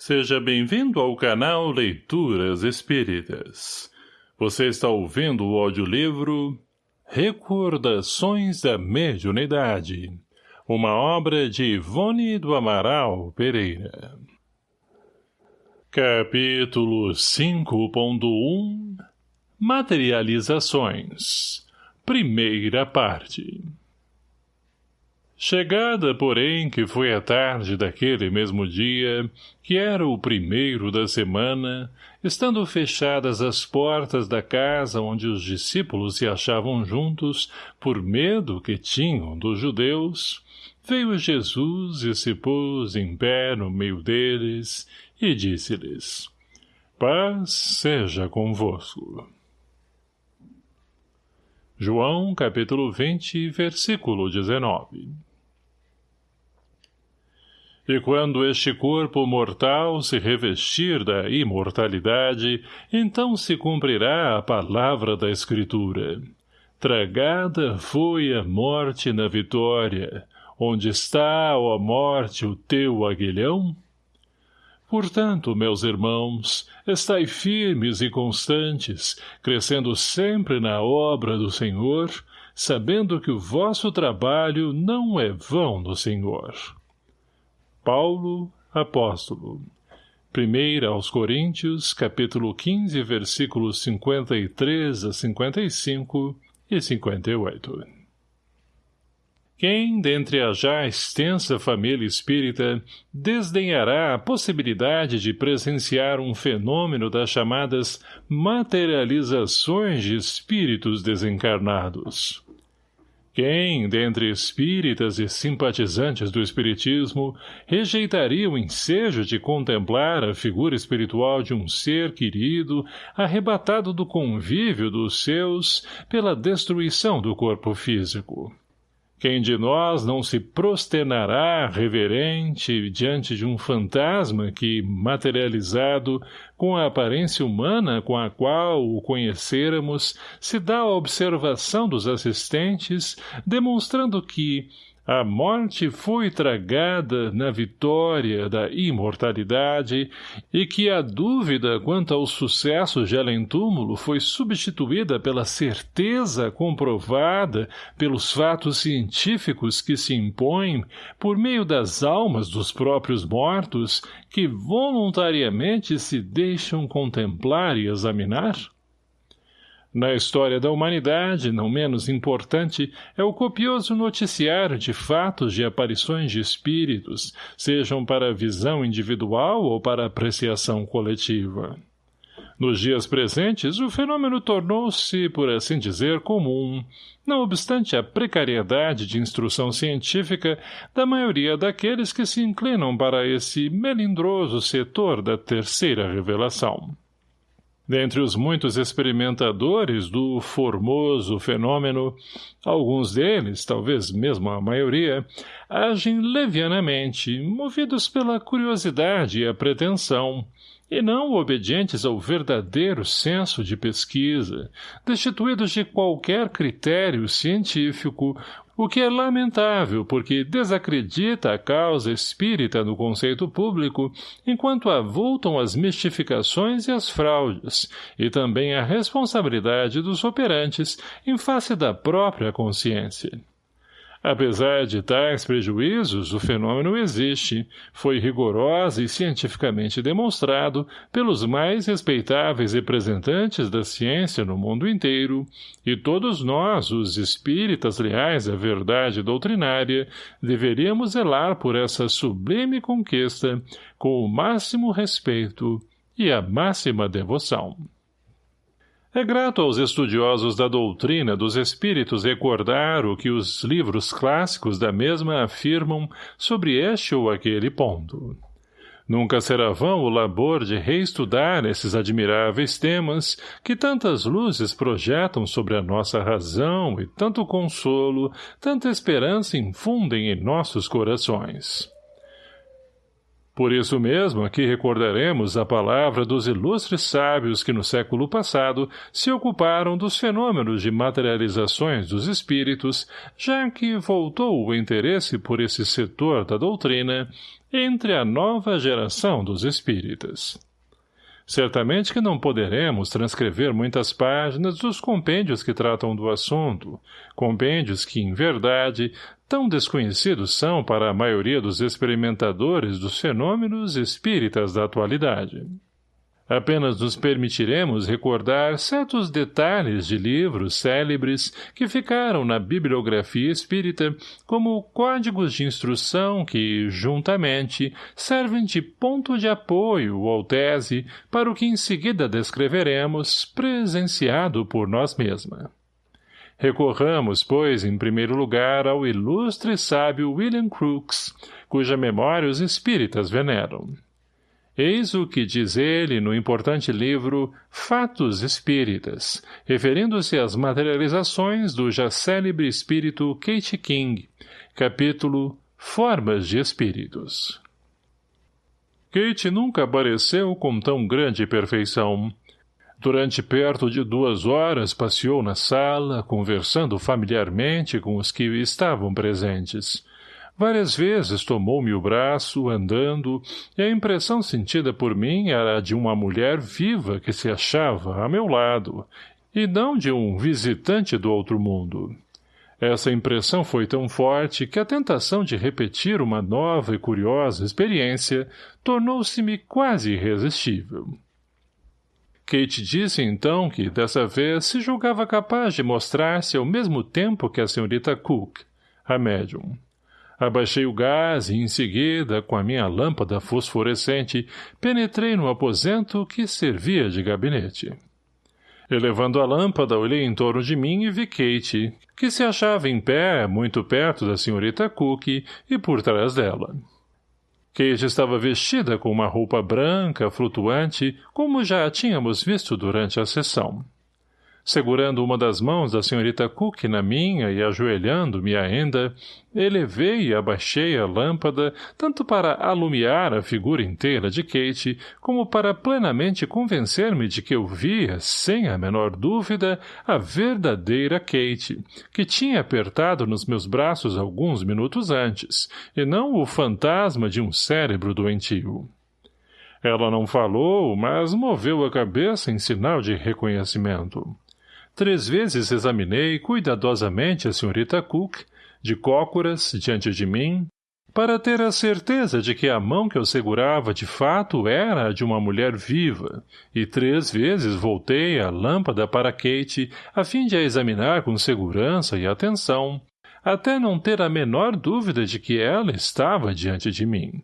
Seja bem-vindo ao canal Leituras Espíritas. Você está ouvindo o audiolivro Recordações da Mediunidade, uma obra de Ivone do Amaral Pereira. Capítulo 5.1 Materializações Primeira parte Chegada, porém, que foi a tarde daquele mesmo dia, que era o primeiro da semana, estando fechadas as portas da casa onde os discípulos se achavam juntos, por medo que tinham dos judeus, veio Jesus e se pôs em pé no meio deles, e disse-lhes, Paz seja convosco. João, capítulo 20, versículo 19 e quando este corpo mortal se revestir da imortalidade, então se cumprirá a palavra da Escritura. Tragada foi a morte na vitória. Onde está, ó morte, o teu aguilhão? Portanto, meus irmãos, estai firmes e constantes, crescendo sempre na obra do Senhor, sabendo que o vosso trabalho não é vão do Senhor. Paulo, apóstolo. Primeira aos Coríntios, capítulo 15, versículos 53 a 55 e 58. Quem, dentre a já extensa família espírita, desdenhará a possibilidade de presenciar um fenômeno das chamadas materializações de espíritos desencarnados? Quem, dentre espíritas e simpatizantes do espiritismo, rejeitaria o ensejo de contemplar a figura espiritual de um ser querido, arrebatado do convívio dos seus pela destruição do corpo físico? Quem de nós não se prosternará reverente diante de um fantasma que, materializado com a aparência humana com a qual o conhecêramos, se dá a observação dos assistentes, demonstrando que, a morte foi tragada na vitória da imortalidade e que a dúvida quanto ao sucesso de além-túmulo foi substituída pela certeza comprovada pelos fatos científicos que se impõem por meio das almas dos próprios mortos que voluntariamente se deixam contemplar e examinar? Na história da humanidade, não menos importante, é o copioso noticiário de fatos de aparições de espíritos, sejam para visão individual ou para apreciação coletiva. Nos dias presentes, o fenômeno tornou-se, por assim dizer, comum, não obstante a precariedade de instrução científica da maioria daqueles que se inclinam para esse melindroso setor da terceira revelação. Dentre os muitos experimentadores do formoso fenômeno, alguns deles, talvez mesmo a maioria, agem levianamente, movidos pela curiosidade e a pretensão, e não obedientes ao verdadeiro senso de pesquisa, destituídos de qualquer critério científico, o que é lamentável porque desacredita a causa espírita no conceito público, enquanto avultam as mistificações e as fraudes, e também a responsabilidade dos operantes em face da própria consciência. Apesar de tais prejuízos, o fenômeno existe, foi rigorosa e cientificamente demonstrado pelos mais respeitáveis representantes da ciência no mundo inteiro, e todos nós, os espíritas leais à verdade doutrinária, deveríamos zelar por essa sublime conquista com o máximo respeito e a máxima devoção. É grato aos estudiosos da doutrina dos espíritos recordar o que os livros clássicos da mesma afirmam sobre este ou aquele ponto. Nunca será vão o labor de reestudar esses admiráveis temas que tantas luzes projetam sobre a nossa razão e tanto consolo, tanta esperança infundem em nossos corações. Por isso mesmo, aqui recordaremos a palavra dos ilustres sábios que no século passado se ocuparam dos fenômenos de materializações dos espíritos, já que voltou o interesse por esse setor da doutrina entre a nova geração dos espíritas. Certamente que não poderemos transcrever muitas páginas dos compêndios que tratam do assunto, compêndios que, em verdade, tão desconhecidos são para a maioria dos experimentadores dos fenômenos espíritas da atualidade. Apenas nos permitiremos recordar certos detalhes de livros célebres que ficaram na bibliografia espírita como códigos de instrução que, juntamente, servem de ponto de apoio ou tese para o que em seguida descreveremos, presenciado por nós mesmas. Recorramos, pois, em primeiro lugar ao ilustre sábio William Crookes, cuja memória os espíritas veneram. Eis o que diz ele no importante livro Fatos Espíritas, referindo-se às materializações do já célebre espírito Kate King, capítulo Formas de Espíritos. Kate nunca apareceu com tão grande perfeição, Durante perto de duas horas passeou na sala, conversando familiarmente com os que estavam presentes. Várias vezes tomou-me o braço, andando, e a impressão sentida por mim era a de uma mulher viva que se achava a meu lado, e não de um visitante do outro mundo. Essa impressão foi tão forte que a tentação de repetir uma nova e curiosa experiência tornou-se-me quase irresistível. Kate disse então que, dessa vez, se julgava capaz de mostrar-se ao mesmo tempo que a senhorita Cook, a médium. Abaixei o gás e, em seguida, com a minha lâmpada fosforescente, penetrei no aposento que servia de gabinete. Elevando a lâmpada, olhei em torno de mim e vi Kate, que se achava em pé, muito perto da senhorita Cook e por trás dela. Kate estava vestida com uma roupa branca, flutuante, como já a tínhamos visto durante a sessão. Segurando uma das mãos da senhorita Cook na minha e ajoelhando-me ainda, elevei e abaixei a lâmpada tanto para alumiar a figura inteira de Kate, como para plenamente convencer-me de que eu via, sem a menor dúvida, a verdadeira Kate, que tinha apertado nos meus braços alguns minutos antes, e não o fantasma de um cérebro doentio. Ela não falou, mas moveu a cabeça em sinal de reconhecimento. Três vezes examinei cuidadosamente a senhorita Cook, de cócoras, diante de mim, para ter a certeza de que a mão que eu segurava de fato era a de uma mulher viva, e três vezes voltei a lâmpada para Kate a fim de a examinar com segurança e atenção, até não ter a menor dúvida de que ela estava diante de mim.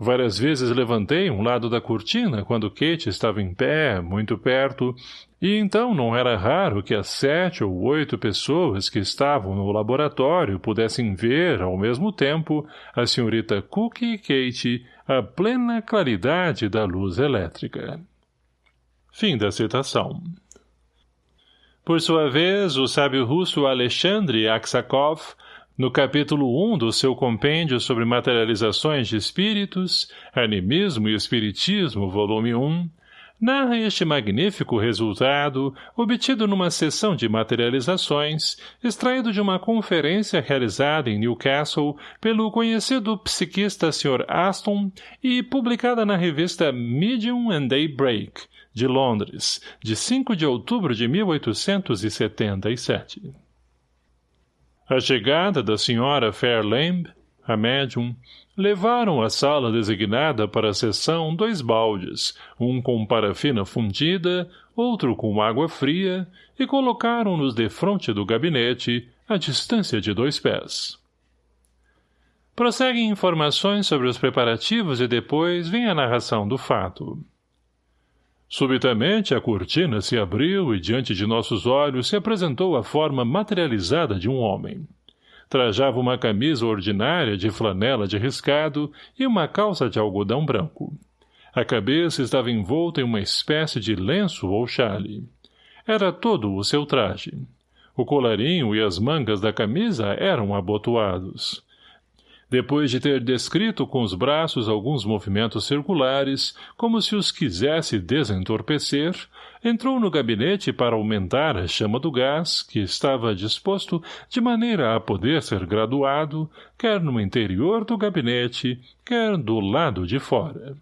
Várias vezes levantei um lado da cortina quando Kate estava em pé, muito perto, e então não era raro que as sete ou oito pessoas que estavam no laboratório pudessem ver, ao mesmo tempo, a senhorita Cook e Kate a plena claridade da luz elétrica. Fim da citação. Por sua vez, o sábio russo Alexandre Aksakov no capítulo 1 do seu compêndio sobre materializações de espíritos, Animismo e Espiritismo, volume 1, narra este magnífico resultado obtido numa sessão de materializações, extraído de uma conferência realizada em Newcastle pelo conhecido psiquista Sr. Aston e publicada na revista Medium and Daybreak, de Londres, de 5 de outubro de 1877. A chegada da senhora Fairlamb, a médium, levaram à sala designada para a sessão dois baldes, um com parafina fundida, outro com água fria, e colocaram-nos defronte do gabinete, à distância de dois pés. Prosseguem informações sobre os preparativos e depois vem a narração do fato. Subitamente a cortina se abriu e diante de nossos olhos se apresentou a forma materializada de um homem. Trajava uma camisa ordinária de flanela de riscado e uma calça de algodão branco. A cabeça estava envolta em uma espécie de lenço ou chale. Era todo o seu traje. O colarinho e as mangas da camisa eram abotoados. Depois de ter descrito com os braços alguns movimentos circulares, como se os quisesse desentorpecer, entrou no gabinete para aumentar a chama do gás, que estava disposto de maneira a poder ser graduado, quer no interior do gabinete, quer do lado de fora.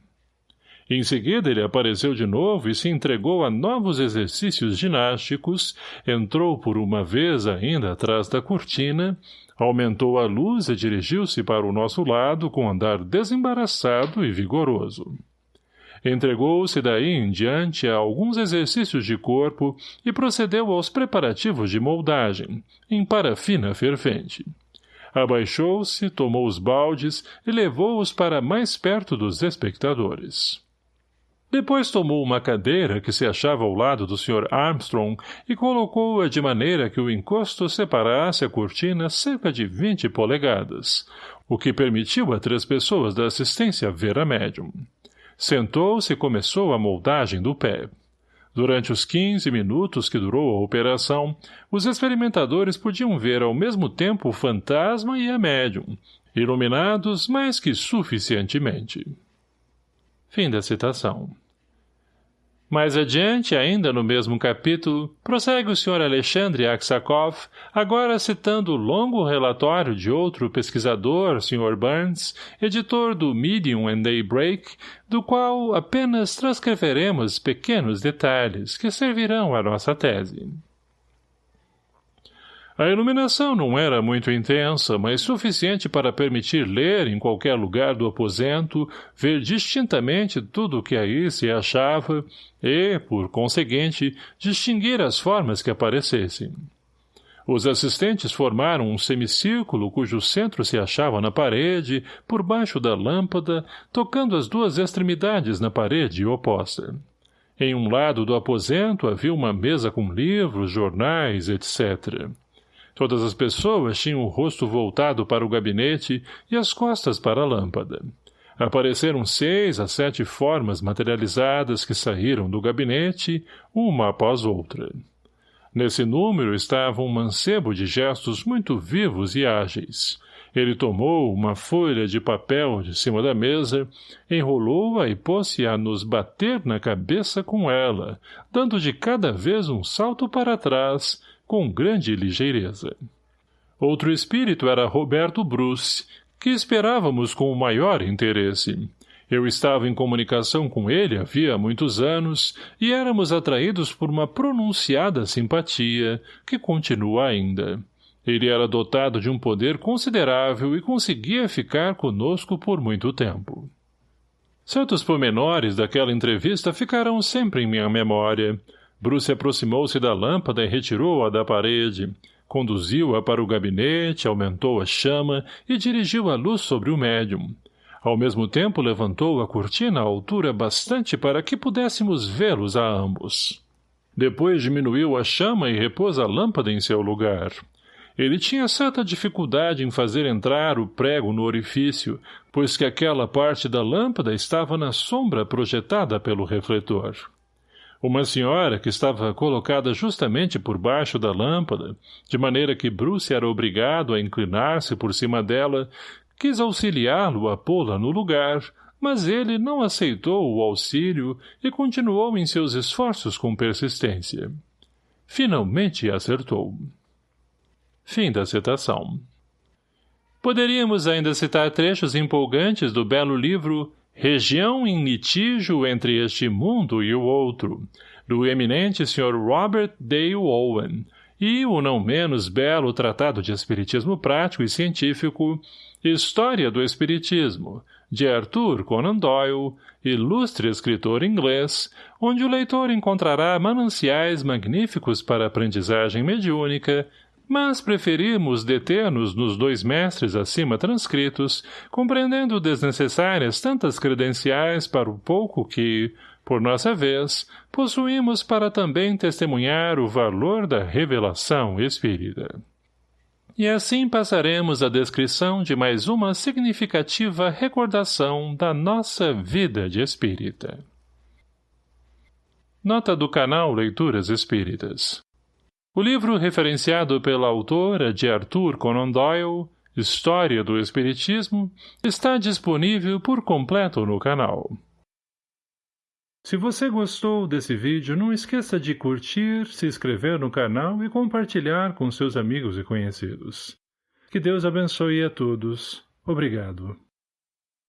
Em seguida ele apareceu de novo e se entregou a novos exercícios ginásticos, entrou por uma vez ainda atrás da cortina, aumentou a luz e dirigiu-se para o nosso lado com andar desembaraçado e vigoroso. Entregou-se daí em diante a alguns exercícios de corpo e procedeu aos preparativos de moldagem, em parafina fervente. Abaixou-se, tomou os baldes e levou-os para mais perto dos espectadores. Depois tomou uma cadeira que se achava ao lado do Sr. Armstrong e colocou-a de maneira que o encosto separasse a cortina cerca de vinte polegadas, o que permitiu a três pessoas da assistência ver a médium. Sentou-se e começou a moldagem do pé. Durante os quinze minutos que durou a operação, os experimentadores podiam ver ao mesmo tempo o fantasma e a médium, iluminados mais que suficientemente. Fim da citação. Mais adiante, ainda no mesmo capítulo, prossegue o Sr. Alexandre Aksakov, agora citando o longo relatório de outro pesquisador, Sr. Burns, editor do Medium and Daybreak, do qual apenas transcreveremos pequenos detalhes que servirão à nossa tese. A iluminação não era muito intensa, mas suficiente para permitir ler em qualquer lugar do aposento, ver distintamente tudo o que aí se achava e, por conseguinte, distinguir as formas que aparecessem. Os assistentes formaram um semicírculo cujo centro se achava na parede, por baixo da lâmpada, tocando as duas extremidades na parede oposta. Em um lado do aposento havia uma mesa com livros, jornais, etc. Todas as pessoas tinham o rosto voltado para o gabinete e as costas para a lâmpada. Apareceram seis a sete formas materializadas que saíram do gabinete, uma após outra. Nesse número estava um mancebo de gestos muito vivos e ágeis. Ele tomou uma folha de papel de cima da mesa, enrolou-a e pôs-se a nos bater na cabeça com ela, dando de cada vez um salto para trás, com grande ligeireza. Outro espírito era Roberto Bruce, que esperávamos com o maior interesse. Eu estava em comunicação com ele havia muitos anos e éramos atraídos por uma pronunciada simpatia, que continua ainda. Ele era dotado de um poder considerável e conseguia ficar conosco por muito tempo. Certos pormenores daquela entrevista ficarão sempre em minha memória, Bruce aproximou-se da lâmpada e retirou-a da parede. Conduziu-a para o gabinete, aumentou a chama e dirigiu a luz sobre o médium. Ao mesmo tempo levantou a cortina à altura bastante para que pudéssemos vê-los a ambos. Depois diminuiu a chama e repôs a lâmpada em seu lugar. Ele tinha certa dificuldade em fazer entrar o prego no orifício, pois que aquela parte da lâmpada estava na sombra projetada pelo refletor. Uma senhora, que estava colocada justamente por baixo da lâmpada, de maneira que Bruce era obrigado a inclinar-se por cima dela, quis auxiliá-lo a pô-la no lugar, mas ele não aceitou o auxílio e continuou em seus esforços com persistência. Finalmente acertou. Fim da citação. Poderíamos ainda citar trechos empolgantes do belo livro Região em litígio entre este mundo e o outro, do eminente Sr. Robert Dale Owen, e o não menos belo tratado de Espiritismo Prático e Científico, História do Espiritismo, de Arthur Conan Doyle, ilustre escritor inglês, onde o leitor encontrará mananciais magníficos para aprendizagem mediúnica, mas preferimos deter-nos nos dois mestres acima transcritos, compreendendo desnecessárias tantas credenciais para o pouco que, por nossa vez, possuímos para também testemunhar o valor da revelação espírita. E assim passaremos à descrição de mais uma significativa recordação da nossa vida de espírita. Nota do canal Leituras Espíritas o livro referenciado pela autora de Arthur Conan Doyle História do Espiritismo está disponível por completo no canal. Se você gostou desse vídeo, não esqueça de curtir, se inscrever no canal e compartilhar com seus amigos e conhecidos. Que Deus abençoe a todos. Obrigado.